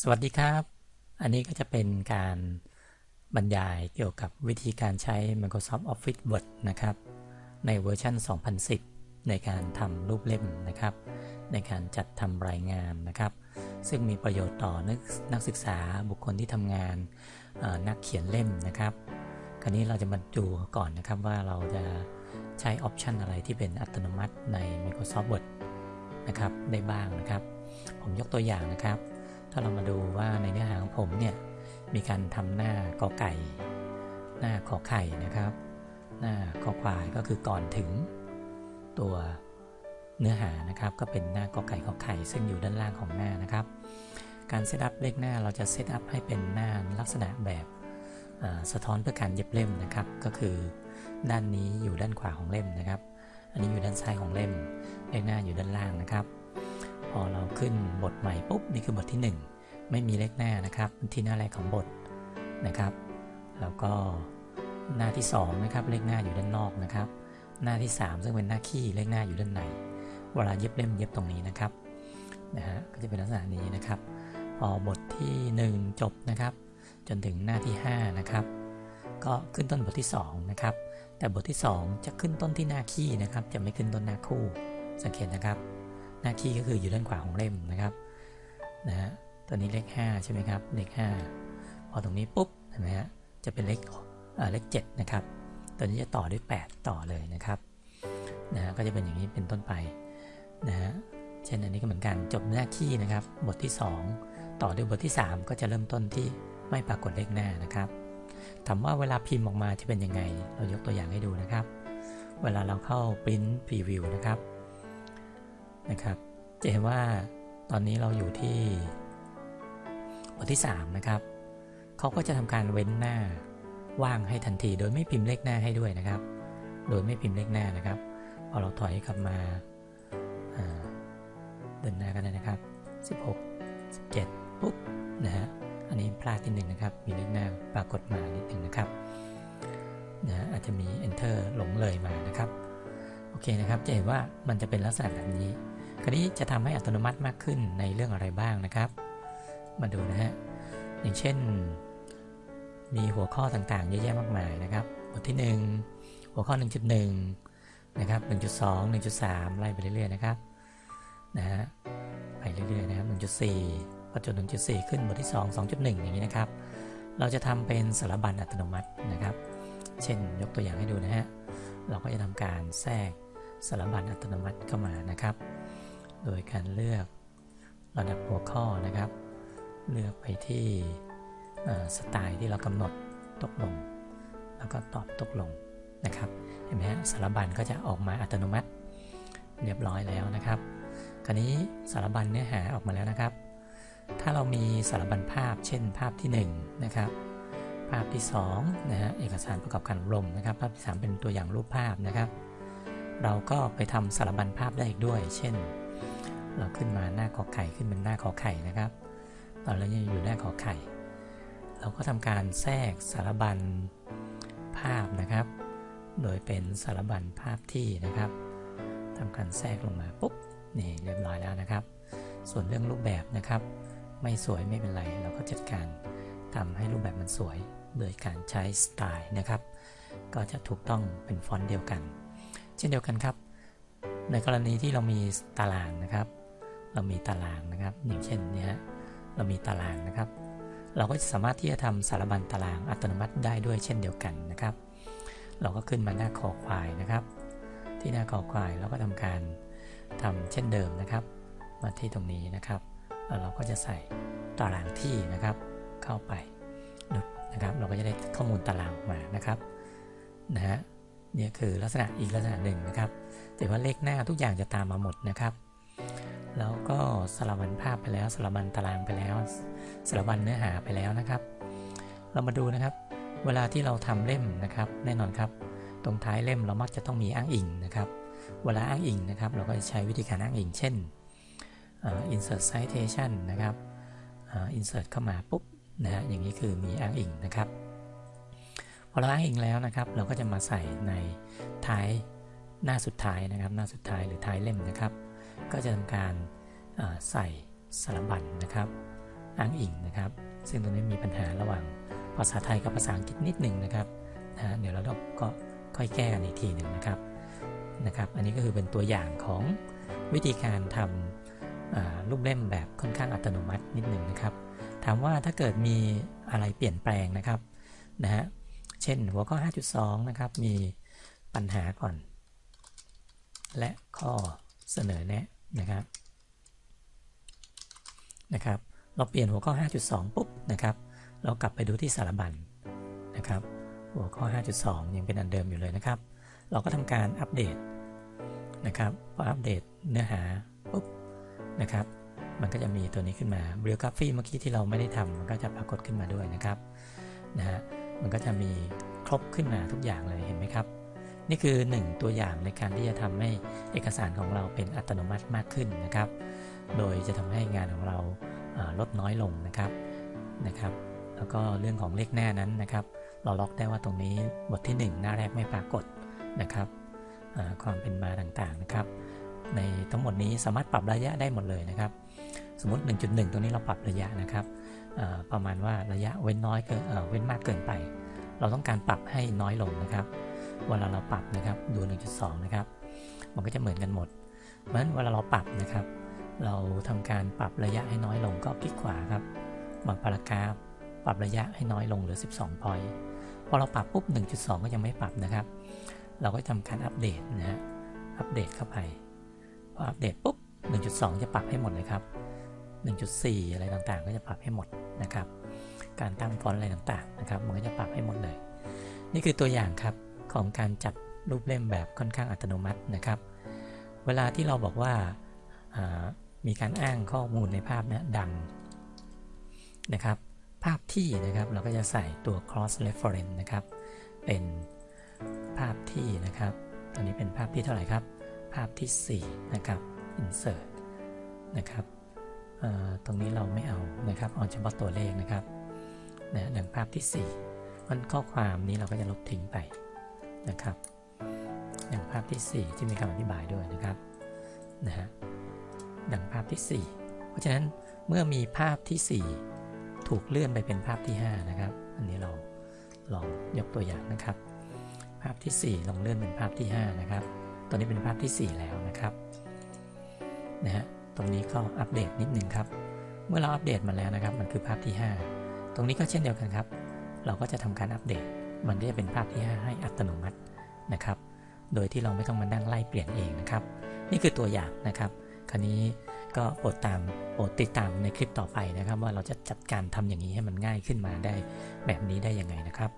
สวัสดีครับ อันนี้ก็จะเป็นการบรรยายเกี่ยวกับวิธีการใช้ Microsoft Office Word นะครับ ในเวอร์ชัน 2010 ในการทำรูปเล่มนะครับ ในการจัดทำรายงานนะครับ ซึ่งมีประโยชน์ต่อนักนักศึกษาบุคคลที่ทำงานนักเขียนเล่มนะครับ คราวนี้เราจะมาดูก่อนนะครับว่าเราจะใช้ออปชันอะไรที่เป็นอัตโนมัติใน Microsoft Word นะครับได้บ้างนะครับ ผมยกตัวอย่างนะครับ ถ้าเรามาดูว่าในเนื้อหาของผมเนี่ยมีการทำหน้ากอไก่ หน้าขอไข่นะครับ หน้าขอควายก็คือก่อนถึงตัวเนื้อหานะครับ ก็เป็นหน้ากอไก่ขอไข่ ซึ่งอยู่ด้านล่างของหน้านะครับ การ set up เลขหน้าเราจะ set up ให้เป็นหน้าลักษณะแบบสะท้อนเพื่อการเย็บเล่มนะครับ ก็คือด้านนี้อยู่ด้านขวาของเล่มนะครับ อันนี้อยู่ด้านซ้ายของเล่ม เลขหน้าอยู่ด้านล่างนะครับ อเราขึ้นบทใหม่ปุ๊บนี่คือบทที่ 1 ไม่มีเลขหน้านะครับ ที่หน้าแรกของบทนะครับ แล้วก็หน้าที่2นะครับเลขหน้าอยู่ด้านนอกนะครับ หน้าที่ 3 ซึ่งเป็นหน้าขี้เลขหน้าอยู่ด้านในเวลาเย็บเล่มเย็บตรงนี้นะครับนะฮะก็จะเป็นลักษณะนี้นะครับพอบทที่ 1 จบนะครับ จนถึงหน้าที่ 5 นะครับ ก็ขึ้นต้นบทที่ 2 นะครับ แต่บทที่ 2 จะขึ้นต้นที่หน้าขี้นะครับ จะไม่ขึ้นต้นหน้าคู่สังเกตนะครับ หน้าคีย์ก็คืออยู่ด้านขวาของเล่มนะครับนะฮะตัวนี้เลข5ใช่ไหมครับเลข5พอตรงนี้ปุ๊บเห็นไหมฮะจะเป็นเลขเลข7นะครับตัวนี้จะต่อด้วย 8 ต่อเลยนะครับนะฮะก็จะเป็นอย่างนี้เป็นต้นไปนะฮะเช่นอันนี้ก็เหมือนกันจบหน้าคีย์นะครับ บทที่ 2 ต่อด้วยบทที่ 3 ก็จะเริ่มต้นที่ไม่ปรากฏเลขหน้านะครับถามว่าเวลาพิมพ์ออกมาจะเป็นยังไง เรายกตัวอย่างให้ดูนะครับ เวลาเราเข้า print preview นะครับ นะครับจะเห็นว่าตอนนี้เราอยู่ที่บทที่ 3 นะครับ เขาก็จะทำการเว้นหน้าว่างให้ทันที โดยไม่พิมพ์เลขหน้าให้ด้วยนะครับ โดยไม่พิมพ์เลขหน้านะครับ พอเราถอยกลับมาเดินหน้ากันเลยนะครับ 16 17 ปุ๊บนะฮะ อันนี้พลาดที่หนึ่งนะครับ มีเลขหน้าปรากฏมานิดหนึ่งนะครับนะอาจจะมี enter หลงเลยมานะครับ โอเคนะครับ จะเห็นว่ามันจะเป็นลักษณะแบบนี้ คราวนี้จะทำให้อัตโนมัติมากขึ้นในเรื่องอะไรบ้างนะครับ มาดูนะฮะ อย่างเช่น มีหัวข้อต่างๆเยอะแยะมากมายนะครับ บทที่ 1 หัวข้อ 1.1 นะครับ 1.2 1.3 ไล่ไปเรื่อยๆนะครับ นะฮะ ไปเรื่อยๆนะครับ 1.4พอจน1.4 ขึ้นบทที่ 2 2.1 อย่างนี้นะครับ เราจะทำเป็นสารบัญอัตโนมัตินะครับ เช่นยกตัวอย่างให้ดูนะฮะ เราก็จะทำการแทรกสารบัญอัตโนมัติเข้ามานะครับ โดยการเลือกระดับหัวข้อนะครับ เลือกไปที่สไตล์ที่เรากำหนดตกลง แล้วก็ตอบตกลงนะครับ เห็นไหมฮะสารบัญก็จะออกมาอัตโนมัติเรียบร้อยแล้วนะครับ คราวนี้สารบัญเนื้อหาออกมาแล้วนะครับ ถ้าเรามีสารบัญภาพ เช่น ภาพที่1นะครับ ภาพที่2นะฮะ เอกสารประกอบการอบรมนะครับ ภาพที่ 3 เป็นตัวอย่างรูปภาพนะครับ เราก็ไปทำสารบัญภาพได้อีกด้วย เช่น เราขึ้นมาหน้าขอไข่ขึ้นเป็นหน้าขอไข่นะครับ ตอนนี้ยังอยู่หน้าขอไข่ เราก็ทำการแทรกสารบัญภาพนะครับ โดยเป็นสารบัญภาพที่นะครับทำการแทรกลงมาปุ๊บนี่เรียบร้อยแล้วนะครับ ส่วนเรื่องรูปแบบนะครับ ไม่สวยไม่เป็นไร เราก็จัดการทำให้รูปแบบมันสวย โดยการใช้สไตล์นะครับ ก็จะถูกต้องเป็นฟอนต์เดียวกัน เช่นเดียวกันครับ ในกรณีที่เรามีตารางนะครับ เรามีตารางนะครับอย่างเช่นนี้เรามีตารางนะครับ เราก็จะสามารถที่จะทำสารบัญตารางอัตโนมัติได้ด้วยเช่นเดียวกันนะครับ เราก็ขึ้นมาหน้าคอควายนะครับ ที่หน้าคอควายเราก็ทำการทำเช่นเดิมนะครับ มาที่ตรงนี้นะครับแล้วเราก็จะใส่ตารางที่นะครับ เข้าไปนะครับ เราก็จะได้ข้อมูลตารางมานะครับนะฮะนี่คือลักษณะอีกลักษณะหนึ่งนะครับ แต่ว่าเลขหน้าทุกอย่างจะตามมาหมดนะครับ แล้วก็สลับบันภาพไปแล้วสลับบันตารางไปแล้วสลับบันเนื้อหาไปแล้วนะครับ เรามาดูนะครับ เวลาที่เราทำเล่มนะครับ แน่นอนครับ ตรงท้ายเล่มเรามักจะต้องมีอ้างอิงนะครับ เวลาอ้างอิงนะครับ เราก็จะใช้วิธีการอ้างอิง เช่น insert citation นะครับ insert เข้ามาปุ๊บนะฮะอย่างนี้คือมีอ้างอิงนะครับพอเราอ้างอิงแล้วนะครับ เราก็จะมาใส่ในท้ายหน้าสุดท้ายนะครับ หน้าสุดท้ายหรือท้ายเล่มนะครับ ก็จะทำการใส่สารบัญนนะครับ อ้างอิงนะครับ ซึ่งตรงนี้มีปัญหาระหว่างภาษาไทยกับภาษาอังกฤษนิดหนึ่งนะครับนะเดี๋ยวเราก็ค่อยแก้กันอีกทีหนึ่งนะครับนะครับ อันนี้ก็คือเป็นตัวอย่างของวิธีการทำรูปเล่มแบบค่อนข้างอัตโนมัตินิดหนึ่งนะครับ ถามว่าถ้าเกิดมีอะไรเปลี่ยนแปลงนะครับนะฮะเช่นหัวข้อ 5.2 นะครับ มีปัญหาก่อน และข้อ เสนอแนะนะครับนะครับ เราเปลี่ยนหัวข้อ 5.2 ปุ๊บนะครับ เรากลับไปดูที่สารบัญนะครับ หัวข้อ 5.2 ยังเป็นอันเดิมอยู่เลยนะครับ เราก็ทำการอัปเดตนะครับพออัปเดตเนื้อหาปุ๊บนะครับมันก็จะมีตัวนี้ขึ้นมา biography เมื่อกี้ที่เราไม่ได้ทำมันก็จะปรากฏขึ้นมาด้วยนะครับนะฮะมันก็จะมีครบขึ้นมาทุกอย่างเลยเห็นไหมครับ นี่คือ 1 ตัวอย่างในการที่จะทำให้เอกสารของเราเป็นอัตโนมัติมากขึ้นนะครับ โดยจะทำให้งานของเราลดน้อยลงนะครับนะครับ แล้วก็เรื่องของเลขหน้านั้นนะครับ เราล็อกได้ว่าตรงนี้บทที่ 1 หน้าแรกไม่ปรากฏนะครับความเป็นมาต่างๆนะครับ ในทั้งหมดนี้สามารถปรับระยะได้หมดเลยนะครับ สมมติ 1.1 ตรงนี้เราปรับระยะนะครับประมาณว่าระยะเว้นน้อยเกินเว้นมากเกินไป เราต้องการปรับให้น้อยลงนะครับ เวลาเราปรับนะครับดู 1.2 นะครับ มันก็จะเหมือนกันหมด เพราะฉะนั้นเวลาเราปรับนะครับ เราทำการปรับระยะให้น้อยลงก็คลิกขวาครับบาพารากราฟปรับระยะให้น้อยลงเหลือ 12 พอยต์พอเราปรับปุ๊บ 1.2 ก็ยังไม่ปรับนะครับ เราก็ทำการอัปเดตนะฮะ อัปเดตเข้าไป พออัปเดตปุ๊บ 1.2 จะปรับให้หมดเลยครับ 1.4 อะไรต่างๆ ก็จะปรับให้หมดนะครับ การตั้งฟอนต์อะไรต่างๆ นะครับ มันก็จะปรับให้หมดเลย นี่คือตัวอย่างครับ ของการจัดรูปเล่มแบบค่อนข้างอัตโนมัตินะครับ เวลาที่เราบอกว่ามีการอ้างข้อมูลในภาพนี้ดังนะครับ ภาพที่นะครับเราก็จะใส่ตัว cross reference นะครับ เป็นภาพที่นะครับตอนนี้เป็นภาพที่เท่าไหร่ครับ ภาพที่ 4 นะครับ insert นะครับตรงนี้เราไม่เอานะครับเอาเฉพาะตัวเลขนะครับนะดังภาพที่ 4 มันข้อความนี้เราก็จะลบทิ้งไป พที่ 4 ที่มีคำอธิบายด้วยนะครับนะฮะดังภาพที่ 4 เพราะฉะนั้นเมื่อมีภาพที่ 4 ถูกเลื่อนไปเป็นภาพที่ 5 นะครับ อันนี้เราลองยกตัวอย่างนะครับ ภาพที่ 4 ลองเลื่อนเป็นภาพที่ 5 นะครับ ตอนนี้เป็นภาพที่ 4 แล้วนะครับนะฮะตรงนี้ก็อัปเดตนิดนึงครับ เมื่อเราอัปเดตมาแล้วนะครับ มันคือภาพที่ 5 ตรงนี้ก็เช่นเดียวกันครับ เราก็จะทำการอัปเดต มันก็จะเป็นภาพที่ 5 ให้อัตโนมัตินะครับ โดยที่เราไม่ต้องมานั่งไล่เปลี่ยนเองนะครับ นี่คือตัวอย่างนะครับ คราวนี้ก็โปรดตามโปรดติดตามในคลิปต่อไปนะครับ ว่าเราจะจัดการทำอย่างนี้ให้มันง่ายขึ้นมาได้แบบนี้ได้ยังไงนะครับ